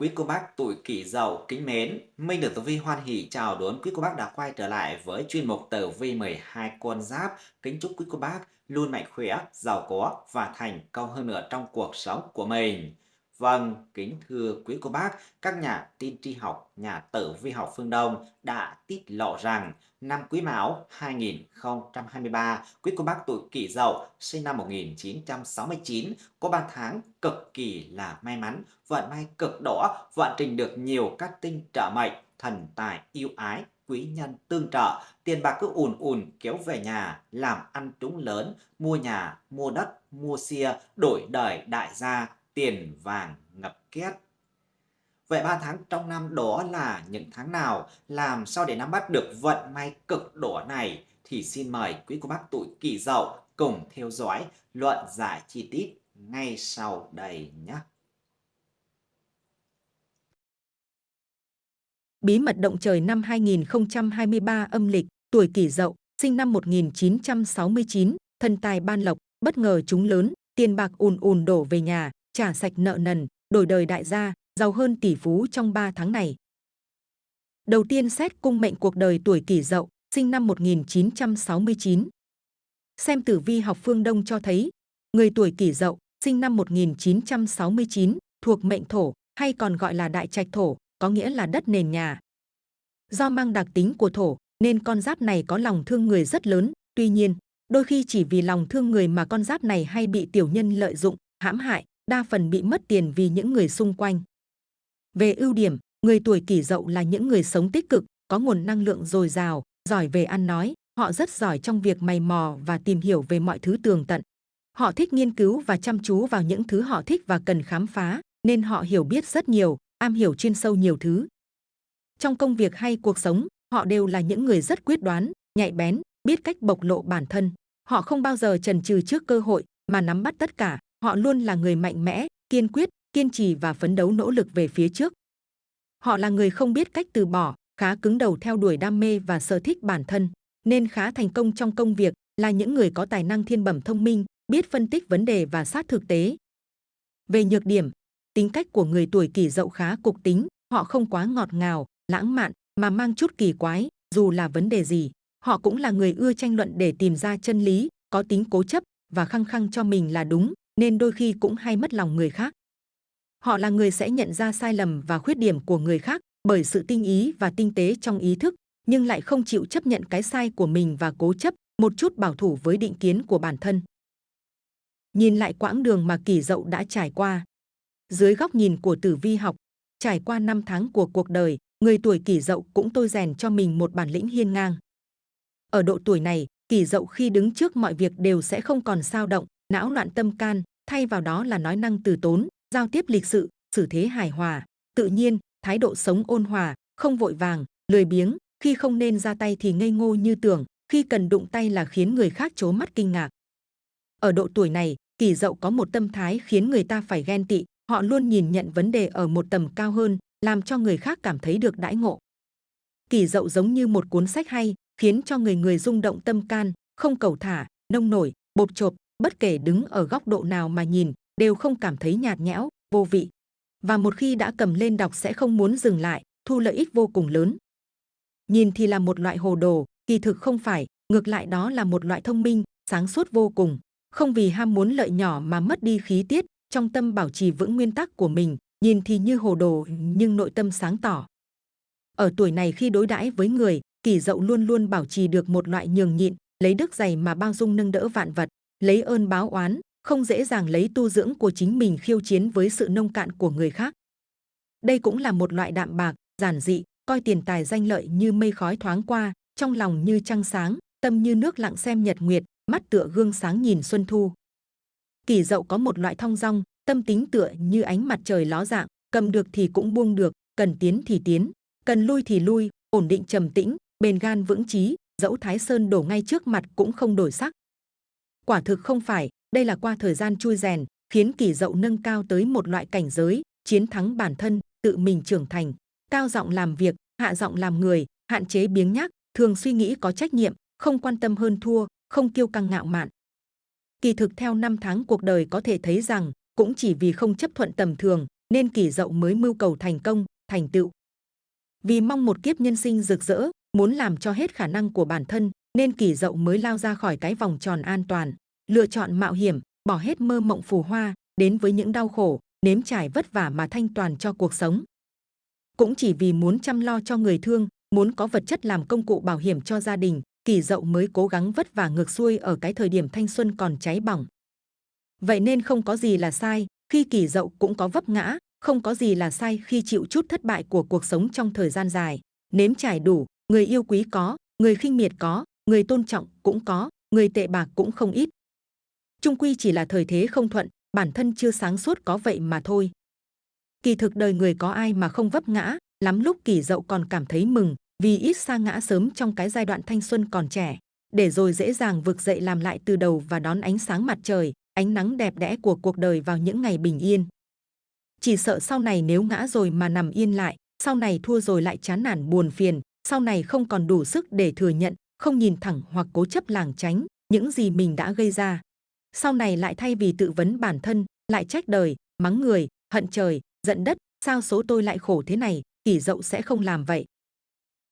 Quý cô bác tuổi kỷ dậu kính mến, Minh được Tử Vi hoan hỷ chào đón quý cô bác đã quay trở lại với chuyên mục Tử Vi 12 con giáp. Kính chúc quý cô bác luôn mạnh khỏe, giàu có và thành công hơn nữa trong cuộc sống của mình. Vâng, kính thưa quý cô bác, các nhà tiên tri học, nhà tử vi học phương Đông đã tiết lộ rằng năm Quý Mão 2023, quý cô bác tuổi Kỷ Dậu sinh năm 1969 có 3 tháng cực kỳ là may mắn, vận may cực đỏ, vận trình được nhiều các tinh trợ mệnh, thần tài yêu ái, quý nhân tương trợ, tiền bạc cứ ùn ùn kéo về nhà, làm ăn trúng lớn, mua nhà, mua đất, mua xe, đổi đời đại gia, tiền vàng ngập két. Vậy 3 tháng trong năm đó là những tháng nào? Làm sao để nắm bắt được vận may cực đỏ này? Thì xin mời quý cô bác tuổi kỷ dậu cùng theo dõi luận giải chi tiết ngay sau đây nhé. Bí mật động trời năm 2023 âm lịch, tuổi kỷ dậu, sinh năm 1969, thân tài ban lộc, bất ngờ trúng lớn, tiền bạc ùn ùn đổ về nhà, trả sạch nợ nần, đổi đời đại gia, giàu hơn tỷ phú trong 3 tháng này. Đầu tiên xét cung mệnh cuộc đời tuổi kỷ dậu, sinh năm 1969. Xem tử vi học phương Đông cho thấy, người tuổi kỷ dậu, sinh năm 1969, thuộc mệnh thổ, hay còn gọi là đại trạch thổ, có nghĩa là đất nền nhà. Do mang đặc tính của thổ, nên con giáp này có lòng thương người rất lớn, tuy nhiên, đôi khi chỉ vì lòng thương người mà con giáp này hay bị tiểu nhân lợi dụng, hãm hại, đa phần bị mất tiền vì những người xung quanh. Về ưu điểm, người tuổi kỷ dậu là những người sống tích cực, có nguồn năng lượng dồi dào, giỏi về ăn nói, họ rất giỏi trong việc mày mò và tìm hiểu về mọi thứ tường tận. Họ thích nghiên cứu và chăm chú vào những thứ họ thích và cần khám phá, nên họ hiểu biết rất nhiều, am hiểu chuyên sâu nhiều thứ. Trong công việc hay cuộc sống, họ đều là những người rất quyết đoán, nhạy bén, biết cách bộc lộ bản thân. Họ không bao giờ chần chừ trước cơ hội mà nắm bắt tất cả. Họ luôn là người mạnh mẽ, kiên quyết, kiên trì và phấn đấu nỗ lực về phía trước. Họ là người không biết cách từ bỏ, khá cứng đầu theo đuổi đam mê và sở thích bản thân, nên khá thành công trong công việc, là những người có tài năng thiên bẩm thông minh, biết phân tích vấn đề và sát thực tế. Về nhược điểm, tính cách của người tuổi kỷ dậu khá cục tính, họ không quá ngọt ngào, lãng mạn mà mang chút kỳ quái, dù là vấn đề gì. Họ cũng là người ưa tranh luận để tìm ra chân lý, có tính cố chấp và khăng khăng cho mình là đúng, nên đôi khi cũng hay mất lòng người khác. Họ là người sẽ nhận ra sai lầm và khuyết điểm của người khác bởi sự tinh ý và tinh tế trong ý thức, nhưng lại không chịu chấp nhận cái sai của mình và cố chấp một chút bảo thủ với định kiến của bản thân. Nhìn lại quãng đường mà kỷ dậu đã trải qua. Dưới góc nhìn của tử vi học, trải qua năm tháng của cuộc đời, người tuổi kỷ dậu cũng tôi rèn cho mình một bản lĩnh hiên ngang. Ở độ tuổi này, kỷ dậu khi đứng trước mọi việc đều sẽ không còn sao động, não loạn tâm can, thay vào đó là nói năng từ tốn, giao tiếp lịch sự, xử thế hài hòa, tự nhiên, thái độ sống ôn hòa, không vội vàng, lười biếng, khi không nên ra tay thì ngây ngô như tưởng, khi cần đụng tay là khiến người khác chố mắt kinh ngạc. Ở độ tuổi này, kỳ dậu có một tâm thái khiến người ta phải ghen tị, họ luôn nhìn nhận vấn đề ở một tầm cao hơn, làm cho người khác cảm thấy được đãi ngộ. Kỳ dậu giống như một cuốn sách hay, khiến cho người người rung động tâm can, không cầu thả, nông nổi, bột chộp, bất kể đứng ở góc độ nào mà nhìn, đều không cảm thấy nhạt nhẽo, vô vị. Và một khi đã cầm lên đọc sẽ không muốn dừng lại, thu lợi ích vô cùng lớn. Nhìn thì là một loại hồ đồ, kỳ thực không phải, ngược lại đó là một loại thông minh, sáng suốt vô cùng. Không vì ham muốn lợi nhỏ mà mất đi khí tiết, trong tâm bảo trì vững nguyên tắc của mình, nhìn thì như hồ đồ nhưng nội tâm sáng tỏ. Ở tuổi này khi đối đãi với người, kỳ dậu luôn luôn bảo trì được một loại nhường nhịn, lấy đức dày mà bao dung nâng đỡ vạn vật, lấy ơn báo oán, không dễ dàng lấy tu dưỡng của chính mình khiêu chiến với sự nông cạn của người khác. Đây cũng là một loại đạm bạc, giản dị, coi tiền tài danh lợi như mây khói thoáng qua, trong lòng như trăng sáng, tâm như nước lặng xem nhật nguyệt, mắt tựa gương sáng nhìn xuân thu. Kỷ dậu có một loại thong dong, tâm tính tựa như ánh mặt trời ló dạng, cầm được thì cũng buông được, cần tiến thì tiến, cần lui thì lui, ổn định trầm tĩnh, bền gan vững chí, dẫu Thái Sơn đổ ngay trước mặt cũng không đổi sắc. Quả thực không phải, đây là qua thời gian chui rèn, khiến kỳ dậu nâng cao tới một loại cảnh giới, chiến thắng bản thân, tự mình trưởng thành, cao giọng làm việc, hạ giọng làm người, hạn chế biếng nhác, thường suy nghĩ có trách nhiệm, không quan tâm hơn thua, không kiêu căng ngạo mạn. Kỳ thực theo năm tháng cuộc đời có thể thấy rằng, cũng chỉ vì không chấp thuận tầm thường, nên kỳ dậu mới mưu cầu thành công, thành tựu. Vì mong một kiếp nhân sinh rực rỡ, muốn làm cho hết khả năng của bản thân, nên kỳ dậu mới lao ra khỏi cái vòng tròn an toàn, lựa chọn mạo hiểm, bỏ hết mơ mộng phù hoa, đến với những đau khổ, nếm trải vất vả mà thanh toàn cho cuộc sống. Cũng chỉ vì muốn chăm lo cho người thương, muốn có vật chất làm công cụ bảo hiểm cho gia đình, kỳ dậu mới cố gắng vất vả ngược xuôi ở cái thời điểm thanh xuân còn cháy bỏng. Vậy nên không có gì là sai, khi kỳ dậu cũng có vấp ngã, không có gì là sai khi chịu chút thất bại của cuộc sống trong thời gian dài. Nếm trải đủ, người yêu quý có, người khinh miệt có, người tôn trọng cũng có, người tệ bạc cũng không ít. Trung quy chỉ là thời thế không thuận, bản thân chưa sáng suốt có vậy mà thôi. Kỳ thực đời người có ai mà không vấp ngã, lắm lúc kỳ dậu còn cảm thấy mừng, vì ít sa ngã sớm trong cái giai đoạn thanh xuân còn trẻ, để rồi dễ dàng vực dậy làm lại từ đầu và đón ánh sáng mặt trời, ánh nắng đẹp đẽ của cuộc đời vào những ngày bình yên. Chỉ sợ sau này nếu ngã rồi mà nằm yên lại, sau này thua rồi lại chán nản buồn phiền, sau này không còn đủ sức để thừa nhận, không nhìn thẳng hoặc cố chấp làng tránh những gì mình đã gây ra. Sau này lại thay vì tự vấn bản thân, lại trách đời, mắng người, hận trời, giận đất, sao số tôi lại khổ thế này, kỷ dậu sẽ không làm vậy.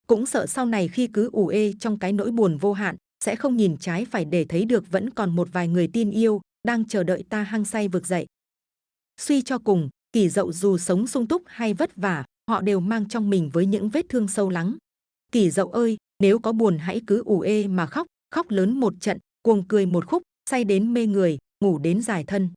Cũng sợ sau này khi cứ ủ ê trong cái nỗi buồn vô hạn, sẽ không nhìn trái phải để thấy được vẫn còn một vài người tin yêu, đang chờ đợi ta hăng say vực dậy. Suy cho cùng, kỷ dậu dù sống sung túc hay vất vả, họ đều mang trong mình với những vết thương sâu lắng. Kỷ dậu ơi, nếu có buồn hãy cứ ủ ê mà khóc, khóc lớn một trận, cuồng cười một khúc, say đến mê người, ngủ đến dài thân.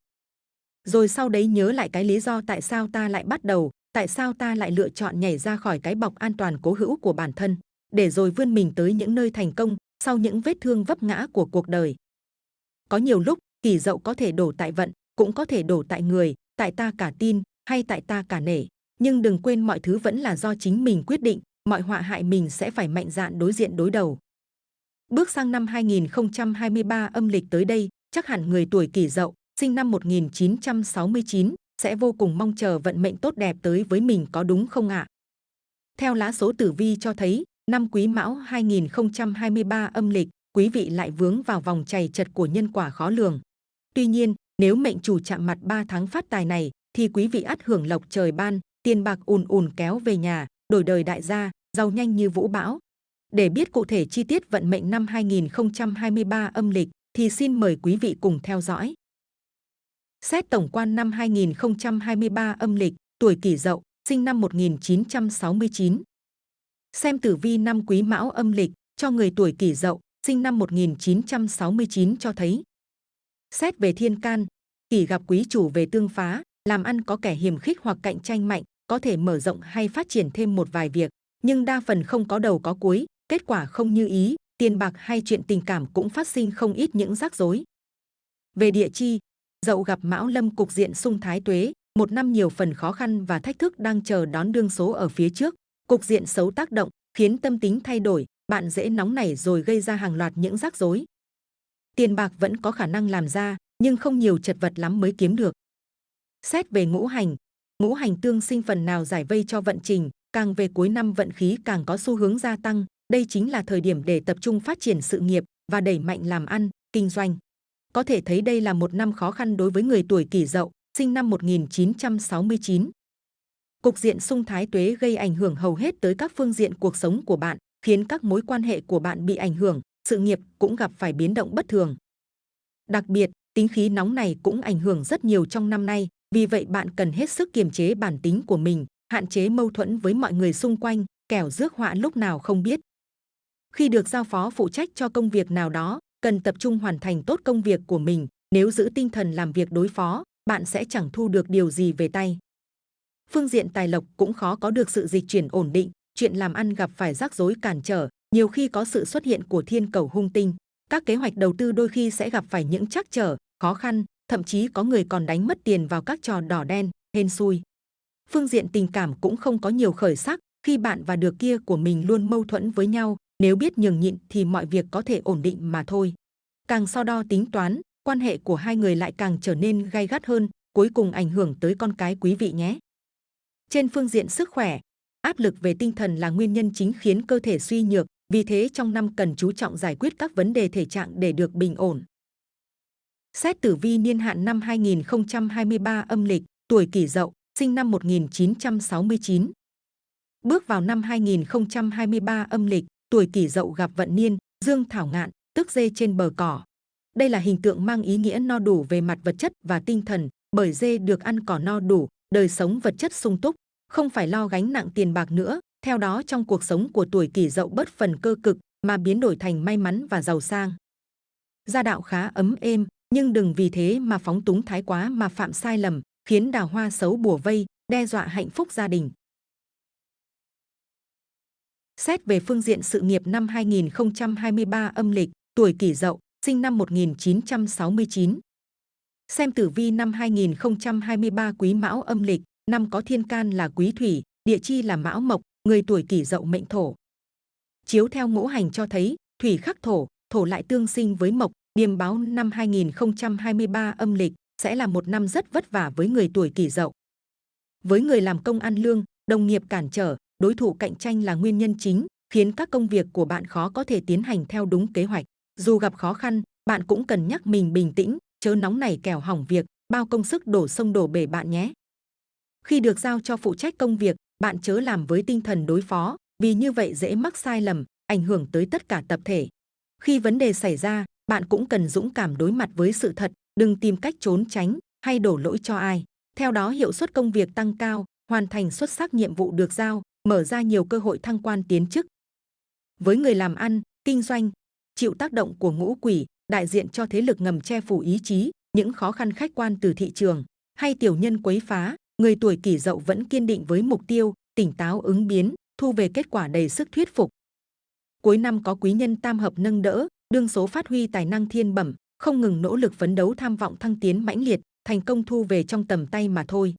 Rồi sau đấy nhớ lại cái lý do tại sao ta lại bắt đầu, tại sao ta lại lựa chọn nhảy ra khỏi cái bọc an toàn cố hữu của bản thân, để rồi vươn mình tới những nơi thành công sau những vết thương vấp ngã của cuộc đời. Có nhiều lúc, kỳ dậu có thể đổ tại vận, cũng có thể đổ tại người, tại ta cả tin hay tại ta cả nể. Nhưng đừng quên mọi thứ vẫn là do chính mình quyết định, mọi họa hại mình sẽ phải mạnh dạn đối diện đối đầu. Bước sang năm 2023 âm lịch tới đây, chắc hẳn người tuổi kỷ dậu, sinh năm 1969, sẽ vô cùng mong chờ vận mệnh tốt đẹp tới với mình có đúng không ạ? Theo lá số tử vi cho thấy, năm Quý Mão 2023 âm lịch, quý vị lại vướng vào vòng chày chật của nhân quả khó lường. Tuy nhiên, nếu mệnh chủ chạm mặt 3 tháng phát tài này, thì quý vị ắt hưởng lộc trời ban, tiền bạc ùn ùn kéo về nhà, đổi đời đại gia, giàu nhanh như vũ bão. Để biết cụ thể chi tiết vận mệnh năm 2023 âm lịch, thì xin mời quý vị cùng theo dõi. Xét tổng quan năm 2023 âm lịch, tuổi kỷ dậu, sinh năm 1969. Xem tử vi năm quý mão âm lịch cho người tuổi kỷ dậu, sinh năm 1969 cho thấy. Xét về thiên can, kỷ gặp quý chủ về tương phá, làm ăn có kẻ hiềm khích hoặc cạnh tranh mạnh, có thể mở rộng hay phát triển thêm một vài việc, nhưng đa phần không có đầu có cuối, kết quả không như ý, tiền bạc hay chuyện tình cảm cũng phát sinh không ít những rắc rối. Về địa chi, dậu gặp mão lâm cục diện sung thái tuế, một năm nhiều phần khó khăn và thách thức đang chờ đón đương số ở phía trước. Cục diện xấu tác động, khiến tâm tính thay đổi, bạn dễ nóng nảy rồi gây ra hàng loạt những rắc rối. Tiền bạc vẫn có khả năng làm ra, nhưng không nhiều chật vật lắm mới kiếm được. Xét về ngũ hành, ngũ hành tương sinh phần nào giải vây cho vận trình, càng về cuối năm vận khí càng có xu hướng gia tăng, đây chính là thời điểm để tập trung phát triển sự nghiệp và đẩy mạnh làm ăn, kinh doanh. Có thể thấy đây là một năm khó khăn đối với người tuổi kỷ dậu, sinh năm 1969. Cục diện sung thái tuế gây ảnh hưởng hầu hết tới các phương diện cuộc sống của bạn, khiến các mối quan hệ của bạn bị ảnh hưởng, sự nghiệp cũng gặp phải biến động bất thường. Đặc biệt, tính khí nóng này cũng ảnh hưởng rất nhiều trong năm nay, vì vậy bạn cần hết sức kiềm chế bản tính của mình, hạn chế mâu thuẫn với mọi người xung quanh, kẻo rước họa lúc nào không biết. Khi được giao phó phụ trách cho công việc nào đó, cần tập trung hoàn thành tốt công việc của mình. Nếu giữ tinh thần làm việc đối phó, bạn sẽ chẳng thu được điều gì về tay. Phương diện tài lộc cũng khó có được sự dịch chuyển ổn định, chuyện làm ăn gặp phải rắc rối cản trở, nhiều khi có sự xuất hiện của thiên cầu hung tinh. Các kế hoạch đầu tư đôi khi sẽ gặp phải những trắc trở, khó khăn, thậm chí có người còn đánh mất tiền vào các trò đỏ đen, hên xui. Phương diện tình cảm cũng không có nhiều khởi sắc, khi bạn và được kia của mình luôn mâu thuẫn với nhau, nếu biết nhường nhịn thì mọi việc có thể ổn định mà thôi. Càng so đo tính toán, quan hệ của hai người lại càng trở nên gay gắt hơn, cuối cùng ảnh hưởng tới con cái quý vị nhé. Trên phương diện sức khỏe, áp lực về tinh thần là nguyên nhân chính khiến cơ thể suy nhược, vì thế trong năm cần chú trọng giải quyết các vấn đề thể trạng để được bình ổn. Xét tử vi niên hạn năm 2023 âm lịch, tuổi kỷ dậu, sinh năm 1969. Bước vào năm 2023 âm lịch, tuổi kỷ dậu gặp vận niên, dương thảo ngạn, tức dê trên bờ cỏ. Đây là hình tượng mang ý nghĩa no đủ về mặt vật chất và tinh thần, bởi dê được ăn cỏ no đủ, đời sống vật chất sung túc, không phải lo gánh nặng tiền bạc nữa. Theo đó trong cuộc sống của tuổi kỷ dậu bớt phần cơ cực mà biến đổi thành may mắn và giàu sang. Gia đạo khá ấm êm, nhưng đừng vì thế mà phóng túng thái quá mà phạm sai lầm, khiến đào hoa xấu bùa vây, đe dọa hạnh phúc gia đình. Xét về phương diện sự nghiệp năm 2023 âm lịch, tuổi kỷ dậu, sinh năm 1969. Xem tử vi năm 2023 quý mão âm lịch, năm có thiên can là quý thủy, địa chi là mão mộc, người tuổi kỷ dậu mệnh thổ. Chiếu theo ngũ hành cho thấy, thủy khắc thổ, thổ lại tương sinh với mộc, điềm báo năm 2023 âm lịch sẽ là một năm rất vất vả với người tuổi kỷ dậu. Với người làm công ăn lương, đồng nghiệp cản trở, đối thủ cạnh tranh là nguyên nhân chính, khiến các công việc của bạn khó có thể tiến hành theo đúng kế hoạch. Dù gặp khó khăn, bạn cũng cần nhắc mình bình tĩnh, chớ nóng này kẻo hỏng việc, bao công sức đổ sông đổ bể bạn nhé. Khi được giao cho phụ trách công việc, bạn chớ làm với tinh thần đối phó, vì như vậy dễ mắc sai lầm, ảnh hưởng tới tất cả tập thể. Khi vấn đề xảy ra, bạn cũng cần dũng cảm đối mặt với sự thật, đừng tìm cách trốn tránh hay đổ lỗi cho ai. Theo đó hiệu suất công việc tăng cao, hoàn thành xuất sắc nhiệm vụ được giao, mở ra nhiều cơ hội thăng quan tiến chức. Với người làm ăn, kinh doanh, chịu tác động của ngũ quỷ, đại diện cho thế lực ngầm che phủ ý chí, những khó khăn khách quan từ thị trường hay tiểu nhân quấy phá, người tuổi kỷ dậu vẫn kiên định với mục tiêu, tỉnh táo ứng biến, thu về kết quả đầy sức thuyết phục. Cuối năm có quý nhân tam hợp nâng đỡ, đương số phát huy tài năng thiên bẩm, không ngừng nỗ lực phấn đấu tham vọng thăng tiến mãnh liệt, thành công thu về trong tầm tay mà thôi.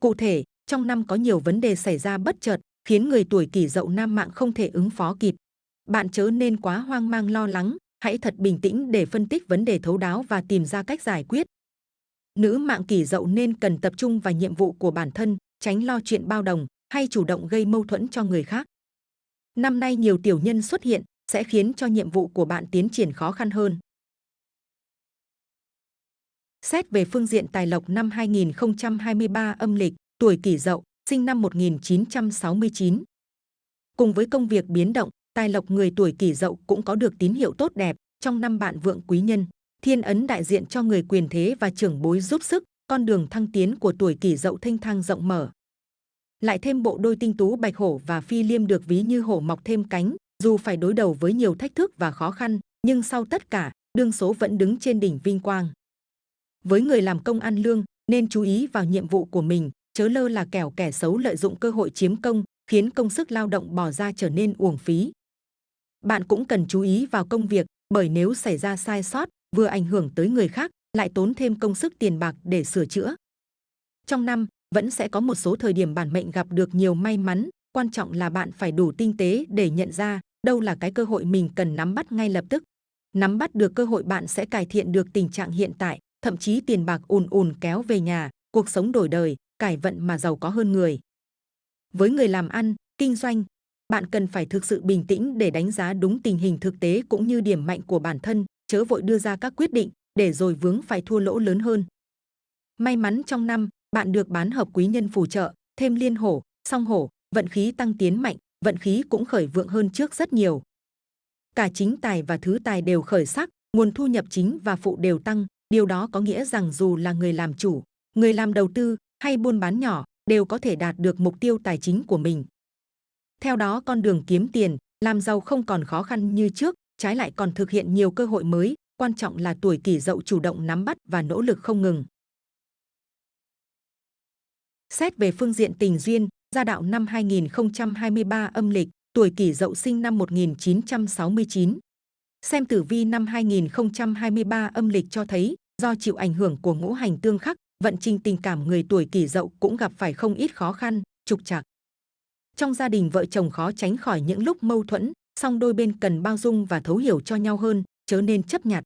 Cụ thể, trong năm có nhiều vấn đề xảy ra bất chợt, khiến người tuổi kỷ dậu nam mạng không thể ứng phó kịp. Bạn chớ nên quá hoang mang lo lắng, hãy thật bình tĩnh để phân tích vấn đề thấu đáo và tìm ra cách giải quyết. Nữ mạng kỷ dậu nên cần tập trung vào nhiệm vụ của bản thân, tránh lo chuyện bao đồng hay chủ động gây mâu thuẫn cho người khác. Năm nay nhiều tiểu nhân xuất hiện sẽ khiến cho nhiệm vụ của bạn tiến triển khó khăn hơn. Xét về phương diện tài lộc năm 2023 âm lịch, tuổi kỷ dậu, sinh năm 1969. Cùng với công việc biến động, tài lộc người tuổi kỷ dậu cũng có được tín hiệu tốt đẹp trong năm bạn vượng quý nhân. Thiên ấn đại diện cho người quyền thế và trưởng bối giúp sức, con đường thăng tiến của tuổi kỷ dậu thanh thang rộng mở. Lại thêm bộ đôi tinh tú bạch hổ và phi liêm được ví như hổ mọc thêm cánh, dù phải đối đầu với nhiều thách thức và khó khăn, nhưng sau tất cả, đương số vẫn đứng trên đỉnh vinh quang. Với người làm công ăn lương, nên chú ý vào nhiệm vụ của mình, chớ lơ là kẻo kẻ xấu lợi dụng cơ hội chiếm công, khiến công sức lao động bỏ ra trở nên uổng phí. Bạn cũng cần chú ý vào công việc, bởi nếu xảy ra sai sót, vừa ảnh hưởng tới người khác, lại tốn thêm công sức tiền bạc để sửa chữa. Trong năm, vẫn sẽ có một số thời điểm bản mệnh gặp được nhiều may mắn, quan trọng là bạn phải đủ tinh tế để nhận ra đâu là cái cơ hội mình cần nắm bắt ngay lập tức. Nắm bắt được cơ hội bạn sẽ cải thiện được tình trạng hiện tại, thậm chí tiền bạc ùn ùn kéo về nhà, cuộc sống đổi đời, cải vận mà giàu có hơn người. Với người làm ăn, kinh doanh, bạn cần phải thực sự bình tĩnh để đánh giá đúng tình hình thực tế cũng như điểm mạnh của bản thân, chớ vội đưa ra các quyết định để rồi vướng phải thua lỗ lớn hơn. May mắn trong năm, bạn được bán hợp quý nhân phù trợ, thêm liên hổ, song hổ, vận khí tăng tiến mạnh, vận khí cũng khởi vượng hơn trước rất nhiều. Cả chính tài và thứ tài đều khởi sắc, nguồn thu nhập chính và phụ đều tăng, điều đó có nghĩa rằng dù là người làm chủ, người làm đầu tư hay buôn bán nhỏ đều có thể đạt được mục tiêu tài chính của mình. Theo đó con đường kiếm tiền, làm giàu không còn khó khăn như trước, trái lại còn thực hiện nhiều cơ hội mới, quan trọng là tuổi kỷ dậu chủ động nắm bắt và nỗ lực không ngừng. Xét về phương diện tình duyên, gia đạo năm 2023 âm lịch, tuổi kỷ dậu sinh năm 1969. Xem tử vi năm 2023 âm lịch cho thấy, do chịu ảnh hưởng của ngũ hành tương khắc, vận trình tình cảm người tuổi kỷ dậu cũng gặp phải không ít khó khăn, trục trặc. Trong gia đình vợ chồng khó tránh khỏi những lúc mâu thuẫn, song đôi bên cần bao dung và thấu hiểu cho nhau hơn, chớ nên chấp nhặt.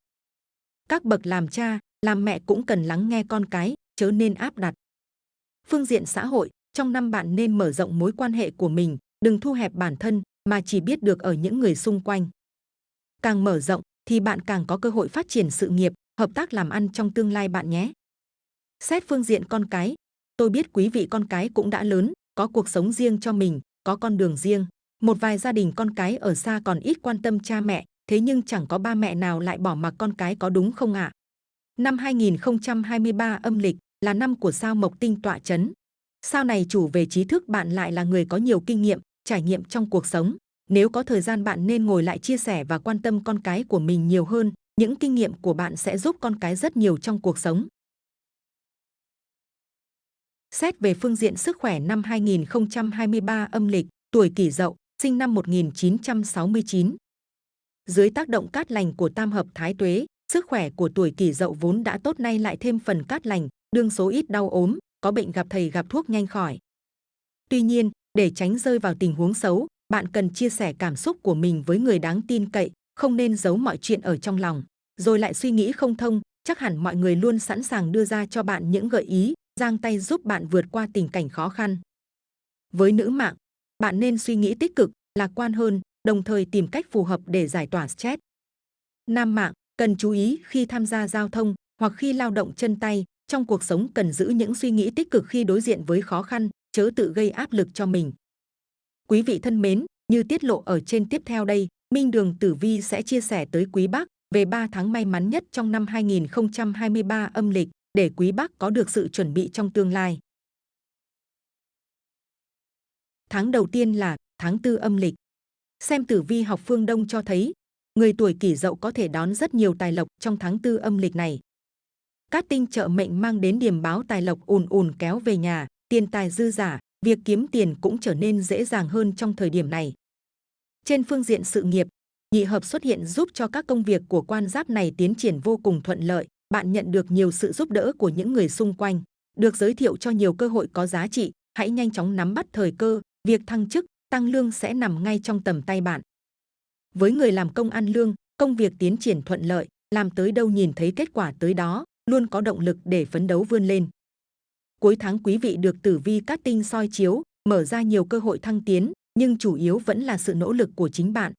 Các bậc làm cha, làm mẹ cũng cần lắng nghe con cái, chớ nên áp đặt. Phương diện xã hội, trong năm bạn nên mở rộng mối quan hệ của mình, đừng thu hẹp bản thân mà chỉ biết được ở những người xung quanh. Càng mở rộng thì bạn càng có cơ hội phát triển sự nghiệp, hợp tác làm ăn trong tương lai bạn nhé. Xét phương diện con cái, tôi biết quý vị con cái cũng đã lớn, có cuộc sống riêng cho mình, có con đường riêng. Một vài gia đình con cái ở xa còn ít quan tâm cha mẹ, thế nhưng chẳng có ba mẹ nào lại bỏ mặc con cái có đúng không ạ? À? Năm 2023 âm lịch là năm của sao Mộc Tinh tọa chấn. Sao này chủ về trí thức bạn lại là người có nhiều kinh nghiệm, trải nghiệm trong cuộc sống. Nếu có thời gian bạn nên ngồi lại chia sẻ và quan tâm con cái của mình nhiều hơn. Những kinh nghiệm của bạn sẽ giúp con cái rất nhiều trong cuộc sống. Xét về phương diện sức khỏe năm 2023 âm lịch, tuổi kỷ dậu, sinh năm 1969. Dưới tác động cát lành của tam hợp thái tuế, sức khỏe của tuổi kỷ dậu vốn đã tốt nay lại thêm phần cát lành, đương số ít đau ốm, có bệnh gặp thầy gặp thuốc nhanh khỏi. Tuy nhiên, để tránh rơi vào tình huống xấu, bạn cần chia sẻ cảm xúc của mình với người đáng tin cậy, không nên giấu mọi chuyện ở trong lòng, rồi lại suy nghĩ không thông, chắc hẳn mọi người luôn sẵn sàng đưa ra cho bạn những gợi ý, giang tay giúp bạn vượt qua tình cảnh khó khăn. Với nữ mạng, bạn nên suy nghĩ tích cực, lạc quan hơn, đồng thời tìm cách phù hợp để giải tỏa stress. Nam mạng, cần chú ý khi tham gia giao thông hoặc khi lao động chân tay, trong cuộc sống cần giữ những suy nghĩ tích cực khi đối diện với khó khăn, chớ tự gây áp lực cho mình. Quý vị thân mến, như tiết lộ ở trên tiếp theo đây, Minh Đường Tử Vi sẽ chia sẻ tới quý bác về 3 tháng may mắn nhất trong năm 2023 âm lịch để quý bác có được sự chuẩn bị trong tương lai. Tháng đầu tiên là tháng tư âm lịch. Xem tử vi học phương Đông cho thấy, người tuổi kỷ dậu có thể đón rất nhiều tài lộc trong tháng tư âm lịch này. Các tinh trợ mệnh mang đến điểm báo tài lộc ùn ùn kéo về nhà, tiền tài dư giả, việc kiếm tiền cũng trở nên dễ dàng hơn trong thời điểm này. Trên phương diện sự nghiệp, nhị hợp xuất hiện giúp cho các công việc của quan giáp này tiến triển vô cùng thuận lợi. Bạn nhận được nhiều sự giúp đỡ của những người xung quanh, được giới thiệu cho nhiều cơ hội có giá trị. Hãy nhanh chóng nắm bắt thời cơ, việc thăng chức, tăng lương sẽ nằm ngay trong tầm tay bạn. Với người làm công ăn lương, công việc tiến triển thuận lợi, làm tới đâu nhìn thấy kết quả tới đó, luôn có động lực để phấn đấu vươn lên. Cuối tháng quý vị được tử vi cát tinh soi chiếu, mở ra nhiều cơ hội thăng tiến, nhưng chủ yếu vẫn là sự nỗ lực của chính bạn.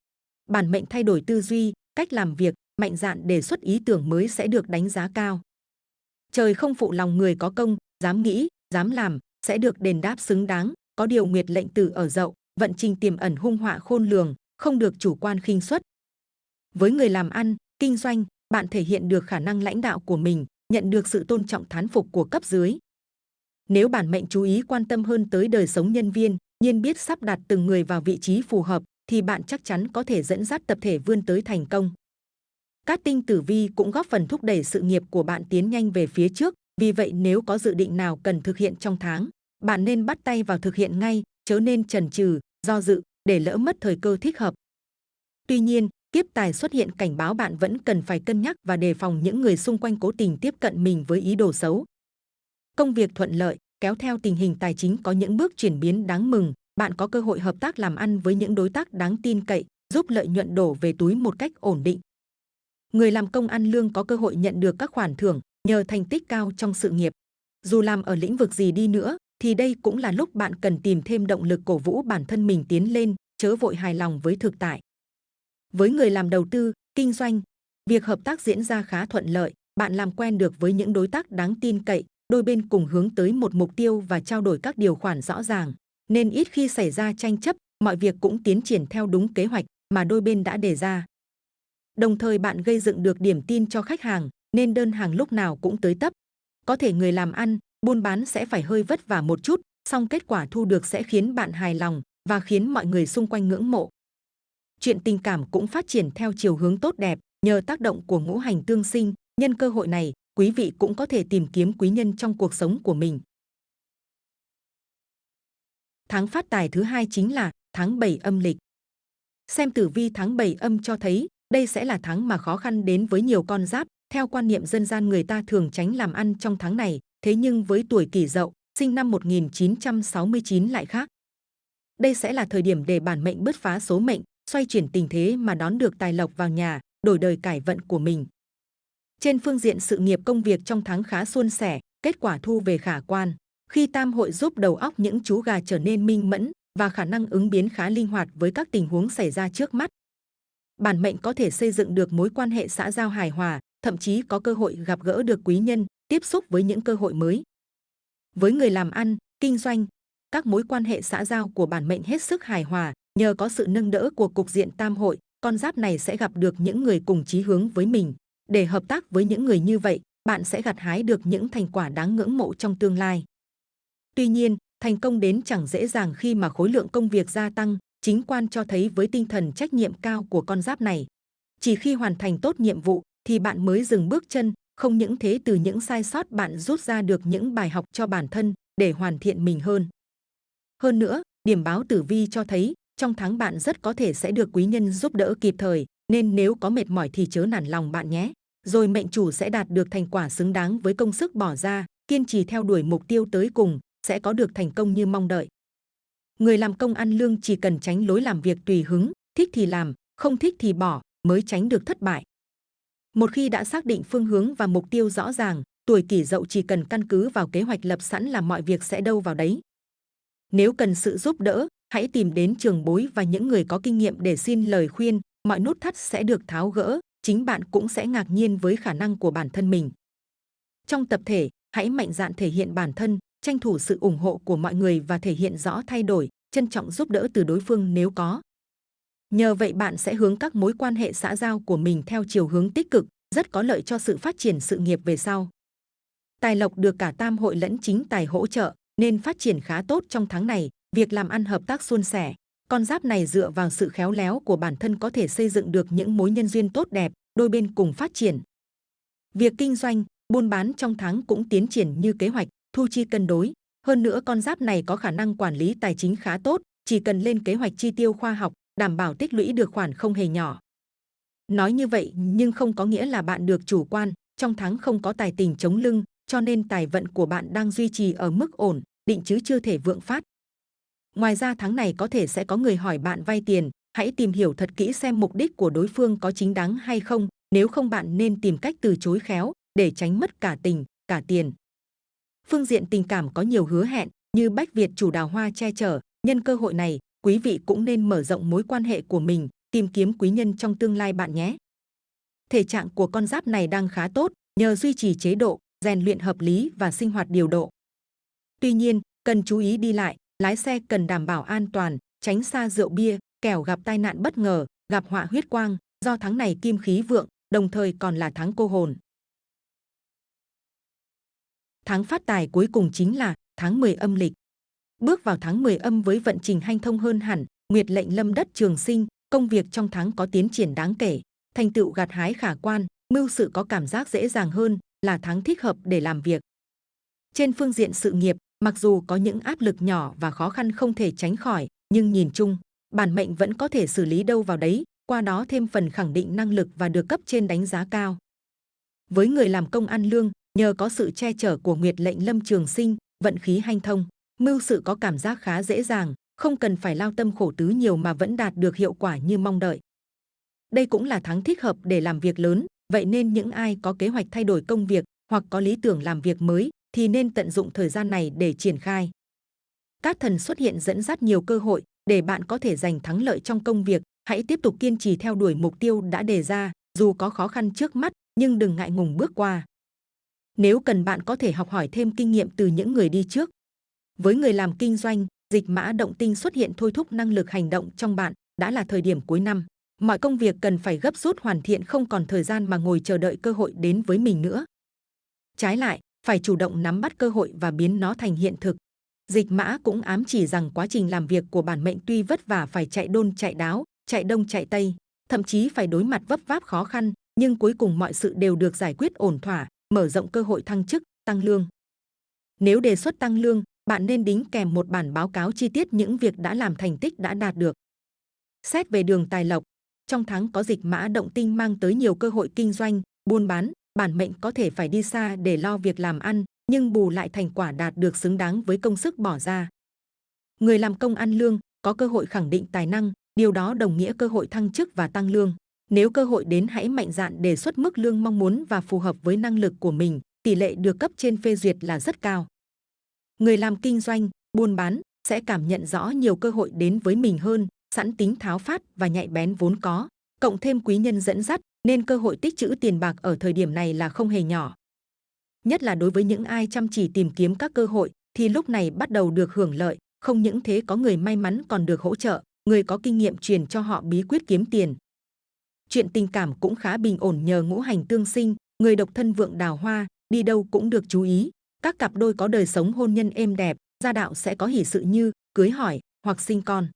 Bản mệnh thay đổi tư duy, cách làm việc, mạnh dạn đề xuất ý tưởng mới sẽ được đánh giá cao. Trời không phụ lòng người có công, dám nghĩ, dám làm, sẽ được đền đáp xứng đáng, có điều nguyệt lệnh tử ở dậu, vận trình tiềm ẩn hung họa khôn lường, không được chủ quan khinh suất. Với người làm ăn, kinh doanh, bạn thể hiện được khả năng lãnh đạo của mình, nhận được sự tôn trọng thán phục của cấp dưới. Nếu bản mệnh chú ý quan tâm hơn tới đời sống nhân viên, nhiên biết sắp đặt từng người vào vị trí phù hợp, thì bạn chắc chắn có thể dẫn dắt tập thể vươn tới thành công. Cát tinh tử vi cũng góp phần thúc đẩy sự nghiệp của bạn tiến nhanh về phía trước, vì vậy nếu có dự định nào cần thực hiện trong tháng, bạn nên bắt tay vào thực hiện ngay, chớ nên chần chừ, do dự để lỡ mất thời cơ thích hợp. Tuy nhiên, kiếp tài xuất hiện cảnh báo bạn vẫn cần phải cân nhắc và đề phòng những người xung quanh cố tình tiếp cận mình với ý đồ xấu. Công việc thuận lợi, kéo theo tình hình tài chính có những bước chuyển biến đáng mừng, bạn có cơ hội hợp tác làm ăn với những đối tác đáng tin cậy, giúp lợi nhuận đổ về túi một cách ổn định. Người làm công ăn lương có cơ hội nhận được các khoản thưởng nhờ thành tích cao trong sự nghiệp. Dù làm ở lĩnh vực gì đi nữa, thì đây cũng là lúc bạn cần tìm thêm động lực cổ vũ bản thân mình tiến lên, chớ vội hài lòng với thực tại. Với người làm đầu tư, kinh doanh, việc hợp tác diễn ra khá thuận lợi, bạn làm quen được với những đối tác đáng tin cậy, đôi bên cùng hướng tới một mục tiêu và trao đổi các điều khoản rõ ràng, nên ít khi xảy ra tranh chấp, mọi việc cũng tiến triển theo đúng kế hoạch mà đôi bên đã đề ra. Đồng thời bạn gây dựng được điểm tin cho khách hàng, nên đơn hàng lúc nào cũng tới tấp. Có thể người làm ăn, buôn bán sẽ phải hơi vất vả một chút, song kết quả thu được sẽ khiến bạn hài lòng và khiến mọi người xung quanh ngưỡng mộ. Chuyện tình cảm cũng phát triển theo chiều hướng tốt đẹp, nhờ tác động của ngũ hành tương sinh, nhân cơ hội này, quý vị cũng có thể tìm kiếm quý nhân trong cuộc sống của mình. Tháng phát tài thứ hai chính là tháng 7 âm lịch. Xem tử vi tháng 7 âm cho thấy, đây sẽ là tháng mà khó khăn đến với nhiều con giáp. Theo quan niệm dân gian người ta thường tránh làm ăn trong tháng này, thế nhưng với tuổi kỷ dậu, sinh năm 1969 lại khác. Đây sẽ là thời điểm để bản mệnh bứt phá số mệnh, xoay chuyển tình thế mà đón được tài lộc vào nhà, đổi đời cải vận của mình. Trên phương diện sự nghiệp công việc trong tháng khá suôn sẻ, kết quả thu về khả quan. Khi tam hội giúp đầu óc những chú gà trở nên minh mẫn và khả năng ứng biến khá linh hoạt với các tình huống xảy ra trước mắt. Bản mệnh có thể xây dựng được mối quan hệ xã giao hài hòa, thậm chí có cơ hội gặp gỡ được quý nhân, tiếp xúc với những cơ hội mới. Với người làm ăn, kinh doanh, các mối quan hệ xã giao của bản mệnh hết sức hài hòa, nhờ có sự nâng đỡ của cục diện tam hội, con giáp này sẽ gặp được những người cùng chí hướng với mình. Để hợp tác với những người như vậy, bạn sẽ gặt hái được những thành quả đáng ngưỡng mộ trong tương lai. Tuy nhiên, thành công đến chẳng dễ dàng khi mà khối lượng công việc gia tăng, chính quan cho thấy với tinh thần trách nhiệm cao của con giáp này. Chỉ khi hoàn thành tốt nhiệm vụ thì bạn mới dừng bước chân, không những thế từ những sai sót bạn rút ra được những bài học cho bản thân để hoàn thiện mình hơn. Hơn nữa, điểm báo tử vi cho thấy trong tháng bạn rất có thể sẽ được quý nhân giúp đỡ kịp thời, nên nếu có mệt mỏi thì chớ nản lòng bạn nhé. Rồi mệnh chủ sẽ đạt được thành quả xứng đáng với công sức bỏ ra, kiên trì theo đuổi mục tiêu tới cùng, sẽ có được thành công như mong đợi. Người làm công ăn lương chỉ cần tránh lối làm việc tùy hứng, thích thì làm, không thích thì bỏ, mới tránh được thất bại. Một khi đã xác định phương hướng và mục tiêu rõ ràng, tuổi kỷ dậu chỉ cần căn cứ vào kế hoạch lập sẵn là mọi việc sẽ đâu vào đấy. Nếu cần sự giúp đỡ, hãy tìm đến trường bối và những người có kinh nghiệm để xin lời khuyên, mọi nút thắt sẽ được tháo gỡ, chính bạn cũng sẽ ngạc nhiên với khả năng của bản thân mình. Trong tập thể, hãy mạnh dạn thể hiện bản thân, tranh thủ sự ủng hộ của mọi người và thể hiện rõ thay đổi, trân trọng giúp đỡ từ đối phương nếu có. Nhờ vậy bạn sẽ hướng các mối quan hệ xã giao của mình theo chiều hướng tích cực, rất có lợi cho sự phát triển sự nghiệp về sau. Tài lộc được cả tam hội lẫn chính tài hỗ trợ, nên phát triển khá tốt trong tháng này, việc làm ăn hợp tác suôn sẻ. Con giáp này dựa vào sự khéo léo của bản thân có thể xây dựng được những mối nhân duyên tốt đẹp, đôi bên cùng phát triển. Việc kinh doanh, buôn bán trong tháng cũng tiến triển như kế hoạch, thu chi cân đối. Hơn nữa con giáp này có khả năng quản lý tài chính khá tốt, chỉ cần lên kế hoạch chi tiêu khoa học, đảm bảo tích lũy được khoản không hề nhỏ. Nói như vậy nhưng không có nghĩa là bạn được chủ quan, trong tháng không có tài tình chống lưng, cho nên tài vận của bạn đang duy trì ở mức ổn, định chứ chưa thể vượng phát. Ngoài ra tháng này có thể sẽ có người hỏi bạn vay tiền, hãy tìm hiểu thật kỹ xem mục đích của đối phương có chính đáng hay không, nếu không bạn nên tìm cách từ chối khéo để tránh mất cả tình, cả tiền. Phương diện tình cảm có nhiều hứa hẹn như Bách Việt chủ đào hoa che chở, nhân cơ hội này, quý vị cũng nên mở rộng mối quan hệ của mình, tìm kiếm quý nhân trong tương lai bạn nhé. Thể trạng của con giáp này đang khá tốt, nhờ duy trì chế độ, rèn luyện hợp lý và sinh hoạt điều độ. Tuy nhiên, cần chú ý đi lại, lái xe cần đảm bảo an toàn, tránh xa rượu bia, kẻo gặp tai nạn bất ngờ, gặp họa huyết quang, do tháng này kim khí vượng, đồng thời còn là tháng cô hồn. Tháng phát tài cuối cùng chính là tháng 10 âm lịch. Bước vào tháng 10 âm với vận trình hanh thông hơn hẳn, nguyệt lệnh lâm đất trường sinh, công việc trong tháng có tiến triển đáng kể, thành tựu gặt hái khả quan, mưu sự có cảm giác dễ dàng hơn, là tháng thích hợp để làm việc. Trên phương diện sự nghiệp, mặc dù có những áp lực nhỏ và khó khăn không thể tránh khỏi, nhưng nhìn chung, bản mệnh vẫn có thể xử lý đâu vào đấy, qua đó thêm phần khẳng định năng lực và được cấp trên đánh giá cao. Với người làm công ăn lương, nhờ có sự che chở của Nguyệt lệnh Lâm Trường Sinh, vận khí hanh thông, mưu sự có cảm giác khá dễ dàng, không cần phải lao tâm khổ tứ nhiều mà vẫn đạt được hiệu quả như mong đợi. Đây cũng là tháng thích hợp để làm việc lớn, vậy nên những ai có kế hoạch thay đổi công việc hoặc có lý tưởng làm việc mới thì nên tận dụng thời gian này để triển khai. Các thần xuất hiện dẫn dắt nhiều cơ hội để bạn có thể giành thắng lợi trong công việc. Hãy tiếp tục kiên trì theo đuổi mục tiêu đã đề ra, dù có khó khăn trước mắt nhưng đừng ngại ngùng bước qua. Nếu cần bạn có thể học hỏi thêm kinh nghiệm từ những người đi trước. Với người làm kinh doanh, dịch mã động tinh xuất hiện thôi thúc năng lực hành động trong bạn, đã là thời điểm cuối năm. Mọi công việc cần phải gấp rút hoàn thiện không còn thời gian mà ngồi chờ đợi cơ hội đến với mình nữa. Trái lại, phải chủ động nắm bắt cơ hội và biến nó thành hiện thực. Dịch mã cũng ám chỉ rằng quá trình làm việc của bản mệnh tuy vất vả phải chạy đôn chạy đáo, chạy đông chạy tây, thậm chí phải đối mặt vấp váp khó khăn, nhưng cuối cùng mọi sự đều được giải quyết ổn thỏa, mở rộng cơ hội thăng chức, tăng lương. Nếu đề xuất tăng lương, bạn nên đính kèm một bản báo cáo chi tiết những việc đã làm thành tích đã đạt được. Xét về đường tài lộc, trong tháng có dịch mã động tinh mang tới nhiều cơ hội kinh doanh, buôn bán, bản mệnh có thể phải đi xa để lo việc làm ăn, nhưng bù lại thành quả đạt được xứng đáng với công sức bỏ ra. Người làm công ăn lương có cơ hội khẳng định tài năng, điều đó đồng nghĩa cơ hội thăng chức và tăng lương. Nếu cơ hội đến hãy mạnh dạn đề xuất mức lương mong muốn và phù hợp với năng lực của mình, tỷ lệ được cấp trên phê duyệt là rất cao. Người làm kinh doanh, buôn bán sẽ cảm nhận rõ nhiều cơ hội đến với mình hơn, sẵn tính tháo phát và nhạy bén vốn có, cộng thêm quý nhân dẫn dắt, nên cơ hội tích trữ tiền bạc ở thời điểm này là không hề nhỏ. Nhất là đối với những ai chăm chỉ tìm kiếm các cơ hội, thì lúc này bắt đầu được hưởng lợi. Không những thế có người may mắn còn được hỗ trợ, người có kinh nghiệm truyền cho họ bí quyết kiếm tiền. Chuyện tình cảm cũng khá bình ổn nhờ ngũ hành tương sinh, người độc thân vượng đào hoa, đi đâu cũng được chú ý. Các cặp đôi có đời sống hôn nhân êm đẹp, gia đạo sẽ có hỷ sự như cưới hỏi hoặc sinh con.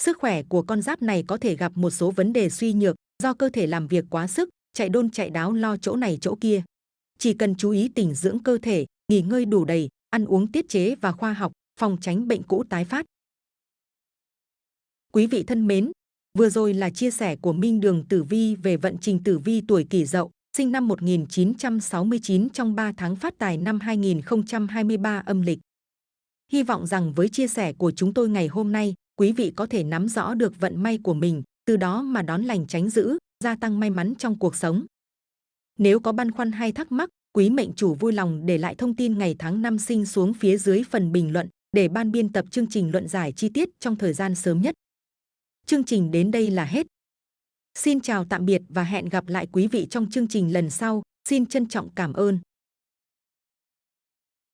Sức khỏe của con giáp này có thể gặp một số vấn đề suy nhược do cơ thể làm việc quá sức, chạy đôn chạy đáo lo chỗ này chỗ kia. Chỉ cần chú ý tỉnh dưỡng cơ thể, nghỉ ngơi đủ đầy, ăn uống tiết chế và khoa học, phòng tránh bệnh cũ tái phát. Quý vị thân mến, vừa rồi là chia sẻ của Minh Đường Tử Vi về vận trình Tử Vi tuổi Kỷ Dậu, sinh năm 1969 trong 3 tháng phát tài năm 2023 âm lịch. Hy vọng rằng với chia sẻ của chúng tôi ngày hôm nay, quý vị có thể nắm rõ được vận may của mình, từ đó mà đón lành tránh dữ, gia tăng may mắn trong cuộc sống. Nếu có băn khoăn hay thắc mắc, quý mệnh chủ vui lòng để lại thông tin ngày tháng năm sinh xuống phía dưới phần bình luận để ban biên tập chương trình luận giải chi tiết trong thời gian sớm nhất. Chương trình đến đây là hết. Xin chào tạm biệt và hẹn gặp lại quý vị trong chương trình lần sau. Xin trân trọng cảm ơn.